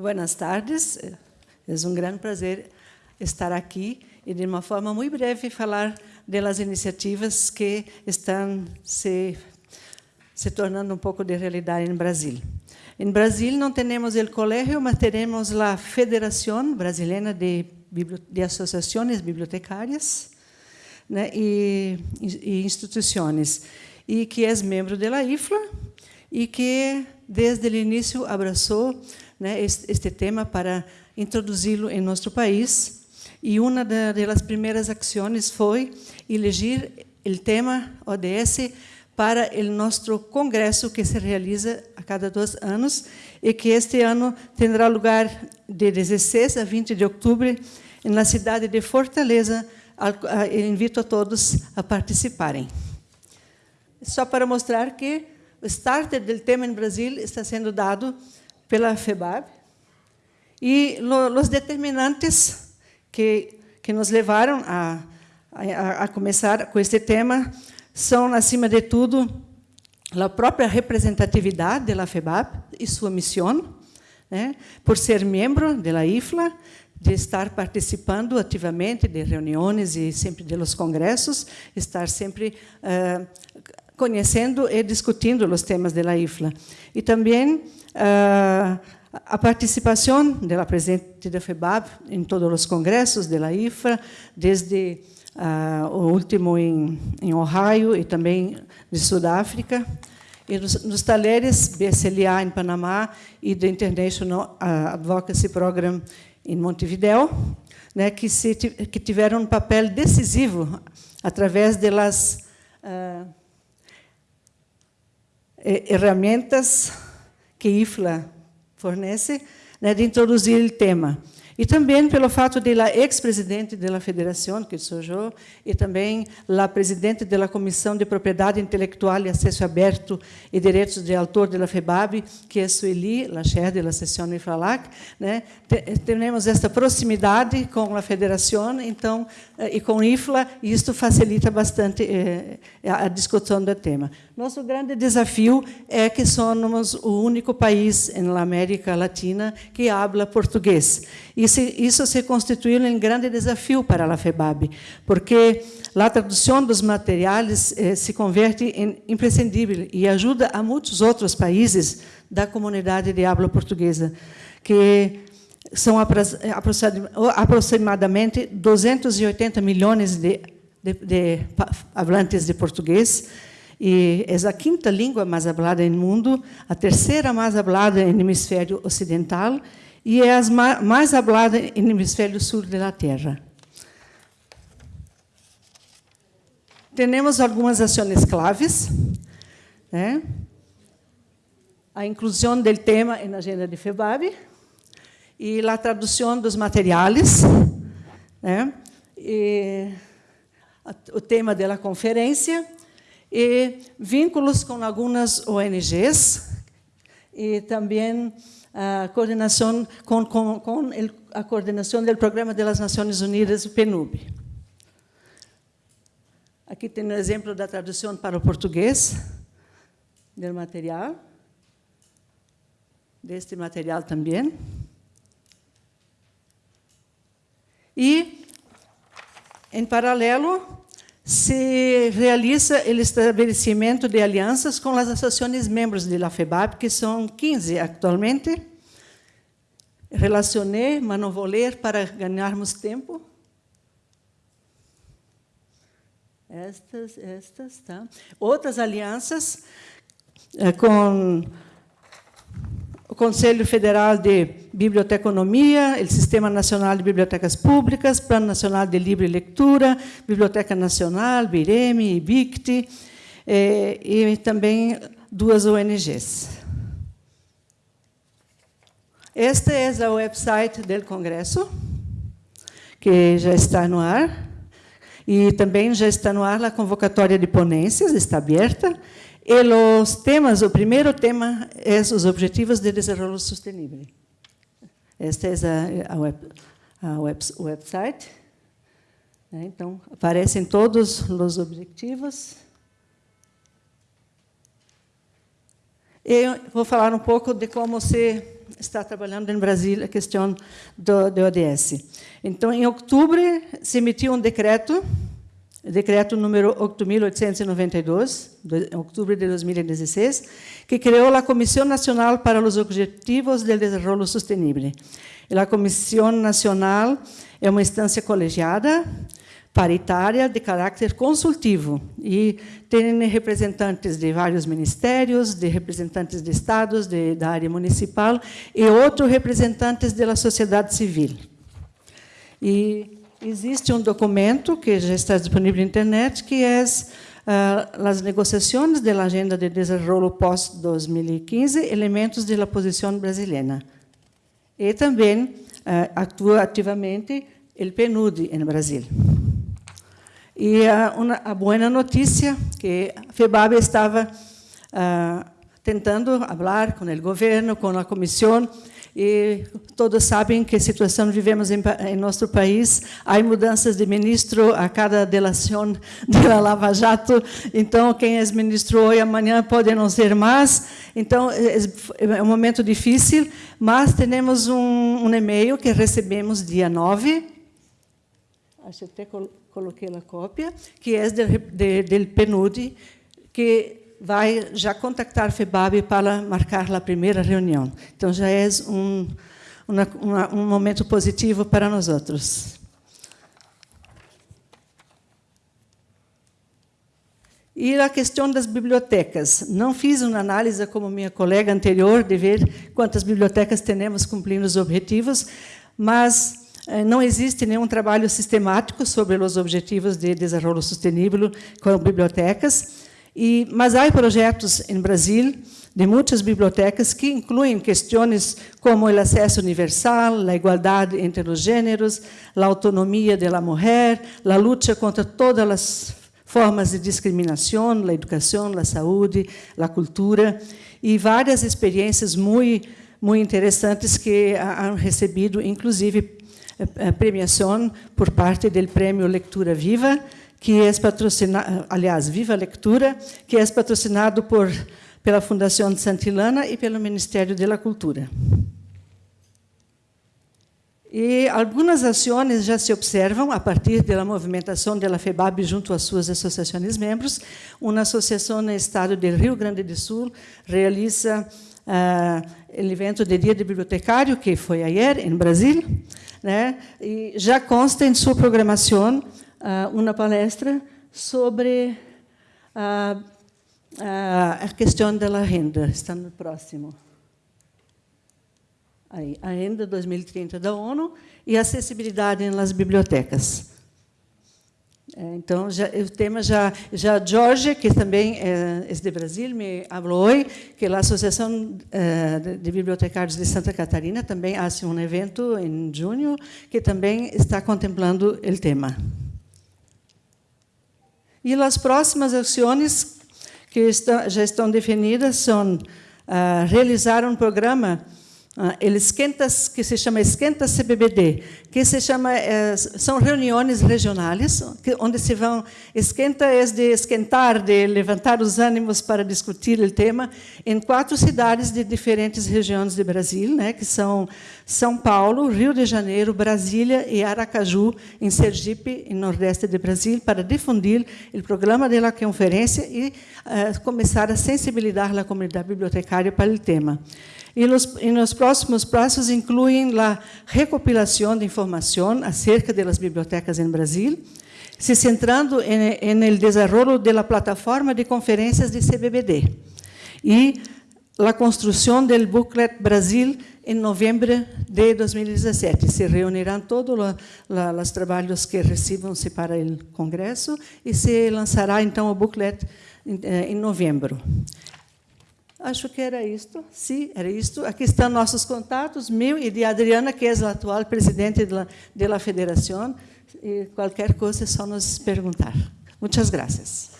Buenas tardes. É um grande prazer estar aqui e, de uma forma muito breve, falar das iniciativas que estão se, se tornando um pouco de realidade em Brasil. Em Brasil não temos o colégio, mas temos a Federação Brasileira de, de Associações Bibliotecárias né, e, e instituições, e que é membro da IFLA e que, desde o início, abraçou né, este, este, tema para introduzi-lo em nosso país. E uma das primeiras ações foi eleger o tema ODS para o nosso congresso que se realiza a cada dois anos e que este ano terá lugar de 16 a 20 de outubro na cidade de Fortaleza. invito a todos a participarem. Só para mostrar que o start do tema em Brasil está sendo dado pela FEBAB. E lo, os determinantes que, que nos levaram a, a, a começar com este tema são, acima de tudo, a própria representatividade da FEBAB e sua missão, né, por ser membro da IFLA, de estar participando ativamente de reuniões e sempre de los congressos, estar sempre uh, conhecendo e discutindo os temas da IFLA. E também uh, a participação da presidente da FEBAB em todos os congressos da IFLA, desde uh, o último em, em Ohio e também de Sudáfrica, e nos, nos talheres BSLA em Panamá e do International Advocacy Program em Montevideo, né, que, se, que tiveram um papel decisivo através das uh, ferramentas que IFLA fornece né, de introduzir o tema. E também pelo fato de la ex-presidente da federação, que sou eu, e também a presidente da Comissão de Propriedade Intelectual e Acesso Aberto e Direitos de Autor da FEBAB, que é Sueli, a chefe da sessão IFRALAC, né? temos esta proximidade com a federação então, eh, e com IFLA, e isto facilita bastante eh, a discussão do tema. Nosso grande desafio é que somos o único país na América Latina que habla português. E isso se constituiu um grande desafio para a FEBAB, porque a tradução dos materiais eh, se converte em imprescindível e ajuda a muitos outros países da comunidade de habla portuguesa, que são aproximadamente 280 milhões de, de, de de português, e é a quinta língua mais falada no mundo, a terceira mais falada no hemisfério ocidental e é a mais falada no hemisfério sul da Terra. Temos algumas ações claves. Né? A inclusão do tema na agenda de FEBAB e a tradução dos materiais. Né? E o tema da conferência e vínculos com algumas ONGs e também a coordenação com, com, com a coordenação do Programa das Nações Unidas, o PNUB. Aqui tem um exemplo da tradução para o português do material, deste material também. E, em paralelo, se realiza o estabelecimento de alianças com as associações membros da FEBAB, que são 15 atualmente. Relacionei, mas não vou ler para ganharmos tempo. Estas, estas, tá? Outras alianças eh, com Conselho Federal de Biblioteconomia, o Sistema Nacional de Bibliotecas Públicas, Plano Nacional de Livre Leitura, Biblioteca Nacional, BIREME, IBICT, eh, e também duas ONGs. Este é o website do Congresso, que já está no ar, e também já está no ar a convocatória de ponências, está aberta, e os temas, o primeiro tema é os Objetivos de Desenvolvimento Sustentável. Este é a, web, a web, website. Né? Então, aparecem todos os objetivos. Eu vou falar um pouco de como se está trabalhando em Brasília a questão do, do ODS. Então, em outubro, se emitiu um decreto, decreto número 8.892, de outubro de 2016, que criou a Comissão Nacional para os Objetivos do Desenvolvimento Sustentável. A Comissão Nacional é uma instância colegiada, paritária de caráter consultivo e tem representantes de vários ministérios, de representantes de estados, de, da área municipal e outros representantes da sociedade civil. E existe um documento que já está disponível na internet, que é uh, as negociações da Agenda de Desenvolvimento pós-2015, elementos da posição brasileira. E também uh, atua ativamente o PNUD em Brasil. E uma, a boa notícia que a FEBAB estava uh, tentando falar com o governo, com a comissão, e todos sabem que situação vivemos em, em nosso país. Há mudanças de ministro a cada delação da Lava Jato. Então, quem é ministro hoje, amanhã pode não ser mais. Então, é, é um momento difícil, mas temos um, um e-mail que recebemos dia 9. Acho que até coloquei a cópia, que é do PNUD, que vai já contactar a FEBAB para marcar a primeira reunião. Então, já é um, uma, uma, um momento positivo para nós outros. E a questão das bibliotecas. Não fiz uma análise, como minha colega anterior, de ver quantas bibliotecas temos cumprindo os objetivos, mas eh, não existe nenhum trabalho sistemático sobre os objetivos de desenvolvimento sustentável com bibliotecas, e, mas há projetos em Brasil de muitas bibliotecas que incluem questões como o acesso universal, a igualdade entre os gêneros, a autonomia da mulher, a luta contra todas as formas de discriminação, a educação, a saúde, a cultura, e várias experiências muito, muito interessantes que han recebido, inclusive eh, premiação por parte do Prêmio Lectura Viva, que é patrocinado, aliás, Viva Lectura, que é patrocinado por pela Fundação de Santilana e pelo Ministério da Cultura. E algumas ações já se observam a partir da movimentação da FEBAB junto às suas associações membros. Uma associação no estado do Rio Grande do Sul realiza uh, o evento de Dia de Bibliotecário, que foi ayer, em Brasília, né? e já consta em sua programação uh, uma palestra sobre uh, a questão da renda. Está no próximo. Aí, a Agenda 2030 da ONU e acessibilidade nas bibliotecas. É, então, já, o tema já, já Jorge, que também é, é de Brasil, me falou hoje que a Associação é, de Bibliotecários de Santa Catarina também faz um evento em junho que também está contemplando o tema. E as próximas ações que já estão definidas são uh, realizar um programa ah, ele esquenta, que se chama Esquenta CBBD, que se chama, é, são reuniões regionais, onde se vão, esquenta é de esquentar, de levantar os ânimos para discutir o tema, em quatro cidades de diferentes regiões do Brasil, né, que são São Paulo, Rio de Janeiro, Brasília e Aracaju, em Sergipe, em Nordeste de Brasil, para difundir o programa da conferência e uh, começar a sensibilizar a comunidade bibliotecária para o tema. E nos, próximos prazos incluem a recopilação de informação acerca das bibliotecas em Brasil, se centrando em el desarrollo de la plataforma de conferências de CBBD e a construção do booklet Brasil em novembro de 2017. Se reunirão todos os trabalhos que recebam-se para o congresso e se lançará, então, o booklet em eh, novembro. Acho que era isto. Sim, era isto. Aqui estão nossos contatos, meu e de Adriana, que é a atual presidente da, federação. E qualquer coisa é só nos perguntar. Muitas graças.